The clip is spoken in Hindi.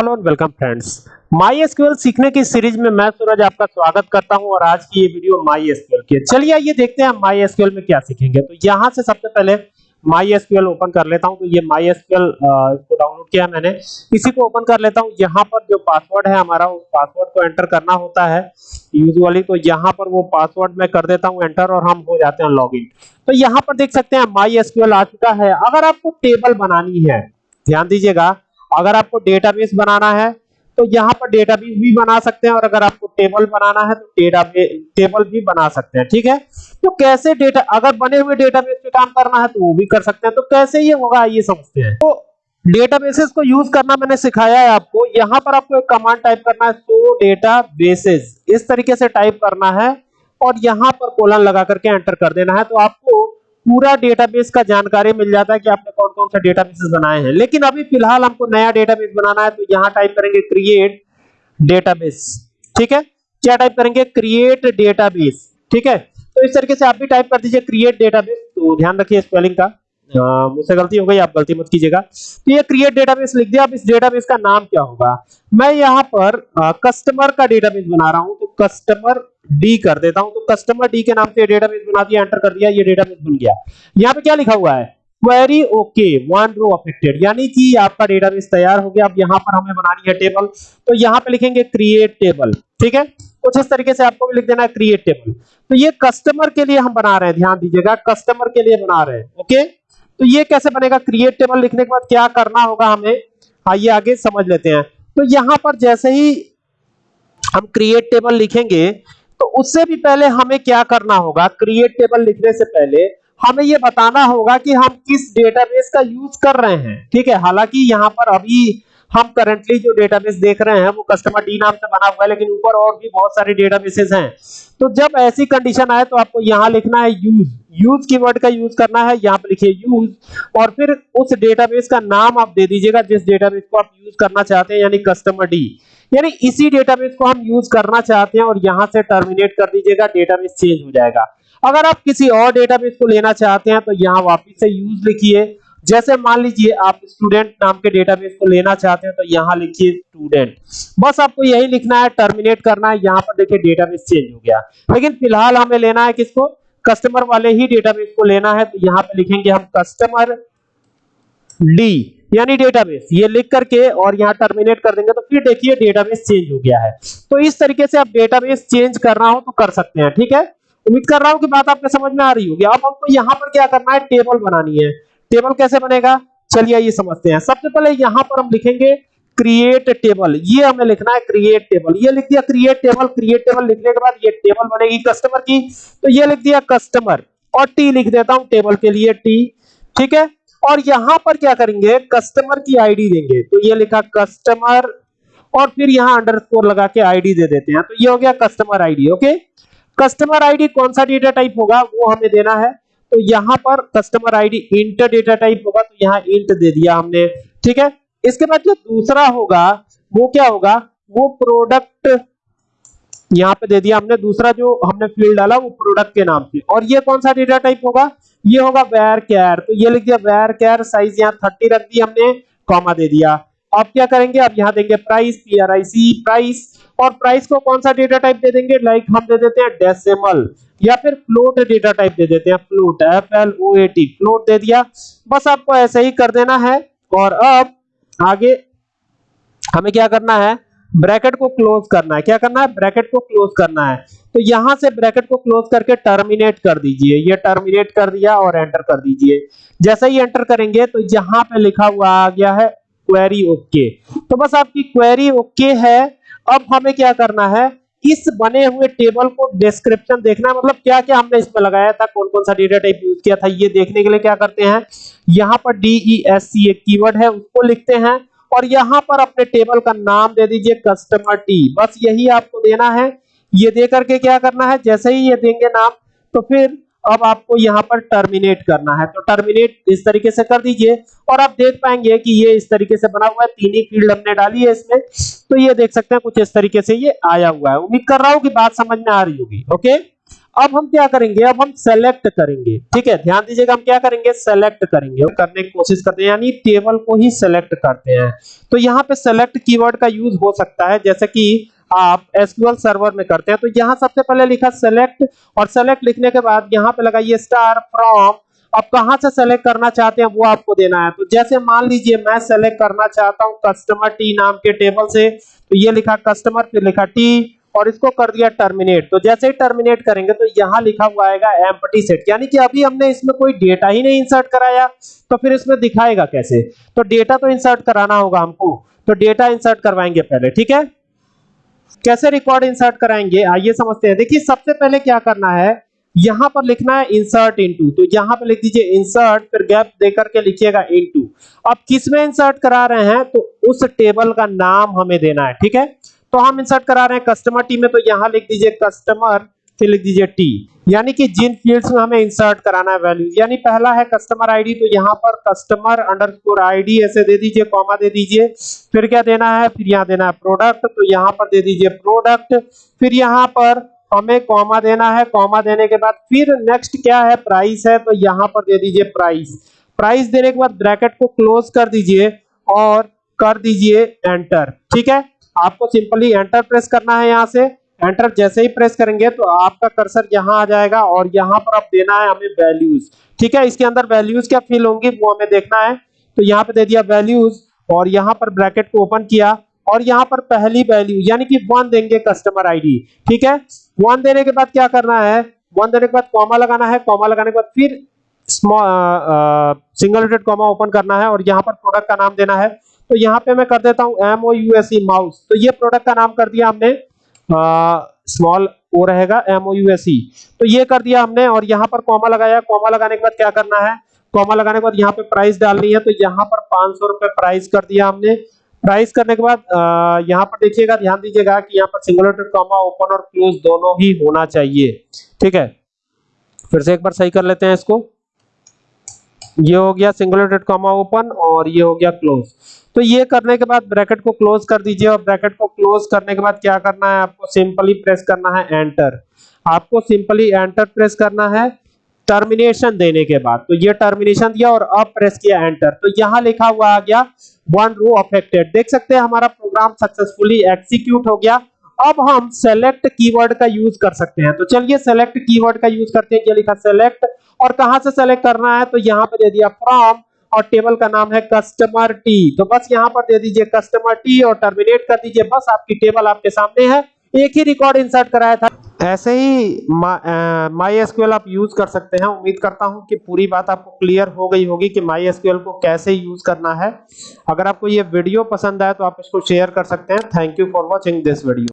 Hello and welcome friends. MySQL सीखने की सीरीज़ में मैं सूरज आपका स्वागत करता हूँ और आज की ये वीडियो माई एसक्यूएल की चलिए आइए देखते हैं माई एसक्यूएल में क्या सीखेंगे। तो यहाँ से सबसे पहले माई एसक्यूएल ओपन कर लेता हूँ। तो ये माई एसक्यूएल इसको डाउनलोड किया मैंने। इसी को ओपन कर लेता हूँ। यहाँ पर जो पासवर्ड है हमारा, उस पासवर्ड को एंटर करना होता है यूजुअली। तो यहाँ पर वो पासवर्ड मैं कर देता हूँ एंटर और हम हो जाते हैं लॉगिन। तो यहाँ पर देख सकते हैं माई एसक्यूएल आ चुका है। अगर आपको टेबल बनानी है, ध्यान दीजिएगा अगर आपको डेटाबेस बनाना है तो यहाँ पर डेटाबेस भी बना सकते हैं, और अगर आपको टेबल बनाना है तो डेटाबेस टेबल भी बना सकते हैं, ठीक है? तो कैसे डेटा अगर बने हुए डेटाबेस पे काम करना है तो वो भी कर सकते हैं। तो कैसे ये होगा, ये समझते हैं। तो डेटाबेसेस को यूज़ करना मैंने सिखाया है आपको। यहाँ पर आपको एक कमांड टाइप करना है सो डेटाबेसेस इस तरीके से टाइप करना है, और यहाँ पर कोलन लगा करके एंटर कर देना है। तो आपको पूरा डेटाबेस का जानकारी मिल जाता है कि आपने कौन कौन सा डेटाबेस बनाए हैं। लेकिन अभी फ़िलहाल हमको नया डेटाबेस बनाना है तो यहाँ टाइप करेंगे क्रिएट डेटाबेस ठीक है? क्या टाइप करेंगे? क्रिएट डेटाबेस ठीक है? तो इस तरीके से आप भी टाइप कर दीजिए क्रिएट डेटाबेस तो ध्यान रखिए स्पेलिंग का। मुझसे गलती हो गई, आप गलती मत कीजिएगा। तो ये क्रिएट डेटाबेस लिख दिया। अब इस डेटाबेस का नाम क्या होगा? मैं यहाँ पर कस्टमर का डेटाबेस बना रहा हूँ। कस्टमर डी कर देता हूँ तो कस्टमर डी के नाम से डेटाबेस बना दिया एंटर कर दिया, ये डेटाबेस बन गया। यहाँ पे क्या लिखा हुआ है? Query okay one row affected यानी कि आपका डेटाबेस तैयार हो गया, अब यहाँ पर हमें बनानी है टेबल तो यहाँ पे लिखेंगे क्रिएट टेबल ठीक है? कुछ इस तरीके से आपको भी लिख देना है क्रिएट टेबल तो ये कस्टमर के लिए हम बना रहे हैं, ध्यान दीजिएगा कस्टमर के लिए बना रहे हैं ओके तो ये कैसे बनेगा क्रिएट टेबल लिखने के बाद क्या करना होगा हमें? आइए आगे समझ लेते हैं। तो यहाँ पर जैसे ही हम क्रिएट टेबल लिखेंगे तो उससे भी पहले हमें क्या करना होगा? क्रिएट टेबल लिखने से पहले हमें यह बताना होगा कि हम किस डेटाबेस का यूज़ कर रहे हैं। ठीक है? हालाँकि यहाँ पर अभी हम करंटली जो डेटाबेस देख रहे हैं, वो कस्टमर डी नाम से बना हुआ है, लेकिन ऊपर और भी बहुत सारे डेटाबेसेस हैं। तो जब ऐसी कंडीशन आए तो आपको यहाँ लिखना है यूज़ यूज़ कीवर्ड का यूज़ करना है, यहाँ पे लिखिए यूज़ और फिर उस डेटाबेस का नाम आप दे दीजिएगा, जिस डेटाबेस को आप यूज़ करना चाहते हैं, यानी कस्टमर डी यानी इसी डेटाबेस को हम यूज़ करना चाहते हैं, और यहाँ से टर्मिनेट कर दीजिएगा डेटाबेस चेंज हो जाएगा। अगर आप किसी और डेटाबेस को लेना चाहते हैं तो यहाँ वापस से यूज़ लिखिए। जैसे मान लीजिए, आप स्टूडेंट नाम के डेटाबेस को लेना चाहते हैं तो यहाँ लिखिए स्टूडेंट बस आपको यही लिखना है टर्मिनेट करना है, यहाँ पर देखिए डेटाबेस चेंज हो गया। लेकिन फ़िलहाल हमें लेना है किसको? कस्टमर वाले ही डेटाबेस को लेना है तो यहाँ पे लिखेंगे हम कस्टमर डी यानी डेटाबेस ये लिख करके और यहाँ टर्मिनेट कर देंगे तो फिर देखिए डेटाबेस चेंज हो गया है। तो इस तरीके से आप डेटाबेस चेंज करना हो तो कर सकते हैं, ठीक है? उम्मीद कर रहा हूँ कि बात आपको समझ में आ रही होगी। अब हमको यहाँ पर क्या करना है? टेबल बनानी है। टेबल कैसे बनेगा? चलिए ये समझते हैं। सबसे पहले यहाँ पर हम लिखेंगे क्रिएट टेबल ये हमें लिखना है क्रिएट टेबल ये लिख दिया क्रिएट टेबल क्रिएट टेबल लिखने के बाद ये टेबल बनेगी कस्टमर की. तो ये लिख दिया कस्टमर और टी लिख देता हूँ टेबल के लिए टी ठीक है? और यहाँ पर क्या करेंगे? कस्टमर की आईडी देंगे. तो ये लिखा कस्टमर और फिर यहाँ अंडरस्कोर लगा के आईडी दे देते हैं. तो ये हो गया customer ID okay customer ID कौन सा डेटा टाइप होगा? वो हमें देना है. तो यहाँ पर customer ID int data type होगा. तो यहाँ इंट दे दिया हमने. ठीक है? इसके बाद जो दूसरा होगा, वो क्या होगा? वो प्रोडक्ट यहाँ पे दे दिया हमने। दूसरा जो हमने फ़ील्ड डाला, वो प्रोडक्ट के नाम से। और ये कौन सा डेटा टाइप होगा? ये होगा वेर केयर तो ये लिख दिया वेर केयर साइज़ यहाँ थर्टी रख दी हमने कॉमा दे दिया। अब क्या करेंगे? अब यहाँ देंगे price P R I C price और प्राइस को कौन सा डेटा टाइप दे देंगे? लाइक हम दे देते हैं डेसिमल या फिर फ्लोट डेटा टाइप दे देते हैं। Float F L O A T float दे दिया। बस आपको ऐसे ही कर देना है। और अब आगे हमें क्या करना है? ब्रैकेट को क्लोज करना है। क्या करना है? ब्रैकेट को क्लोज करना है। तो यहाँ से ब्रैकेट को क्लोज करके टर्मिनेट कर दीजिए। ये टर्मिनेट कर दिया और एंटर कर दीजिए। जैसे ही एंटर करेंगे तो यहाँ पे लिखा हुआ आ गया है, क्वेरी ओके। तो बस आपकी क्वेरी ओके है। अब हमें क्या करना है? इस बने हुए टेबल को डिस्क्रिप्शन देखना मतलब क्या क्या हमने इसमें लगाया था कौन कौन सा डेटा टाइप यूज़ किया था, ये देखने के लिए क्या करते हैं, यहाँ पर डीईएस सी एक कीवर्ड है, उसको लिखते हैं, और यहाँ पर अपने टेबल का नाम दे दीजिए कस्टमर टी बस यही आपको देना है, ये दे करके क्या करना है, जैसे ही ये देंगे नाम तो फिर अब आपको यहाँ पर टर्मिनेट करना है। तो टर्मिनेट इस तरीके से कर दीजिए और आप देख पाएँगे कि ये इस तरीके से बना हुआ है। तीन ही फ़ील्ड हमने डाली है इसमें। तो ये देख सकते हैं कुछ इस तरीके से ये आया हुआ है। उम्मीद कर रहा हूँ कि बात समझ में आ रही होगी। ओके अब हम क्या करेंगे? अब हम सेलेक्ट करेंगे। ठीक है? ध्यान दीजिएगा हम क्या करेंगे? सेलेक्ट करेंगे। करने की कोशिश करते हैं, यानी टेबल को ही सेलेक्ट करते हैं। तो यहाँ पे सेलेक्ट कीवर्ड का यूज़ हो सकता है। जैसे कि आप एसक्यूएल सर्वर में करते हैं तो यहाँ सबसे पहले लिखा सेलेक्ट और सेलेक्ट लिखने के बाद यहाँ पे लगाइए स्टार फ्रॉम अब कहाँ से सेलेक्ट करना चाहते हैं, वो आपको देना है। तो जैसे मान लीजिए मैं सेलेक्ट करना चाहता हूँ कस्टमर टी नाम के टेबल से तो ये लिखा कस्टमर फिर लिखा टी और इसको कर दिया टर्मिनेट तो जैसे ही टर्मिनेट करेंगे तो यहाँ लिखा हुआ आएगा एम्प्टी सेट यानी कि अभी हमने इसमें कोई डेटा ही नहीं इंसर्ट कराया तो फिर इसमें दिखाएगा कैसे? तो डेटा तो इंसर्ट कराना होगा हमको तो डेटा इंसर्ट करवाएँगे पहले, ठीक है? कैसे रिकॉर्ड इंसर्ट कराएँगे? आइए समझते हैं। देखिए, सबसे पहले क्या करना है? यहाँ पर लिखना है इंसर्ट इनटू तो यहाँ पर लिख दीजिए इंसर्ट फिर गैप देकर के लिखिएगा इनटू अब किसमें इंसर्ट करा रहे हैं? तो उस टेबल का नाम हमें देना है, ठीक है? तो हम इंसर्ट करा रहे हैं कस्टमर टीम में तो यहाँ लिख दीजिए कस्टमर फिर लिख दीजिए टी यानी कि जिन फील्ड्स में हमें इंसर्ट कराना है वैल्यू यानी पहला है कस्टमर आईडी तो यहाँ पर कस्टमर अंडरस्कोर आईडी ऐसे दे दीजिए कॉमा दे दीजिए, फिर क्या देना है? फिर यहाँ देना है प्रोडक्ट तो यहाँ पर दे दीजिए प्रोडक्ट फिर यहाँ पर हमें कॉमा देना है कॉमा देने के बाद फिर नेक्स्ट क्या है? प्राइस है तो यहाँ पर दे दीजिए प्राइस प्राइस देने के बाद ब्रैकेट को क्लोज कर दीजिए और कर दीजिए एंटर ठीक है? आपको सिंपली एंटर प्रेस करना है यहाँ से। एंटर जैसे ही प्रेस करेंगे तो आपका कर्सर यहाँ आ जाएगा और यहाँ पर अब देना है हमें वैल्यूज़ ठीक है? इसके अंदर वैल्यूज़ क्या फिल होंगी वो हमें देखना है। तो यहाँ पे दे दिया वैल्यूज़ और यहाँ पर ब्रैकेट को ओपन किया और यहाँ पर पहली वैल्यू यानी कि वन देंगे कस्टमर आईडी ठीक है? वन देने के बाद क्या करना है? वन देने के बाद कॉमा लगाना है। कॉमा लगाने के बाद फिर सिंगल रेटेड कॉमा ओपन करना है और यहाँ पर प्रोडक्ट का नाम देना है। तो यहाँ पे मैं कर देता हूँ M O U S E mouse तो ये प्रोडक्ट का नाम कर दिया हमने। स्मॉल ओ रहेगा M O U S E तो ये कर दिया हमने और यहाँ पर कॉमा लगाया। कॉमा लगाने के बाद क्या करना है? कॉमा लगाने के बाद यहाँ पे प्राइस डालनी है तो यहाँ पर पाँच सौ रुपए प्राइस कर दिया हमने। प्राइस करने के बाद यहाँ पर देखिएगा, ध्यान दीजिएगा कि यहाँ पर सिंगल डॉटेड कॉमा ओपन और क्लोज दोनों ही होना चाहिए। ठीक है? फिर से एक बार सही कर लेते हैं इसको। ये हो गया सिंगल डॉटेड कॉमा ओपन और ये हो गया क्लोज तो ये करने के बाद ब्रैकेट को क्लोज कर दीजिए और ब्रैकेट को क्लोज करने के बाद क्या करना है आपको सिंपली प्रेस करना है एंटर आपको सिंपली एंटर प्रेस करना है टर्मिनेशन देने के बाद. तो ये टर्मिनेशन दिया और अब प्रेस किया एंटर तो यहाँ लिखा हुआ आ गया वन रो अफेक्टेड देख सकते हैं हमारा प्रोग्राम सक्सेसफुली एग्जीक्यूट हो गया. अब हम सेलेक्ट कीवर्ड का यूज़ कर सकते हैं। तो चलिए सेलेक्ट कीवर्ड का यूज़ करते हैं। ये लिखा सेलेक्ट और कहाँ से सेलेक्ट करना है? तो यहाँ पे दे दिया फ्रॉम और टेबल का नाम है कस्टमर टी तो बस यहाँ पर दे दीजिए कस्टमर टी और टर्मिनेट कर दीजिए। बस आपकी टेबल आपके सामने है। एक ही रिकॉर्ड इंसर्ट कराया था। ऐसे ही माई एसक्यूएल आप यूज़ कर सकते हैं। उम्मीद करता हूँ कि पूरी बात आपको क्लियर हो गई होगी कि माई एसक्यूएल को कैसे यूज़ करना है। अगर आपको ये वीडियो पसंद आए तो आप इसको शेयर कर सकते हैं। Thank you for watching this video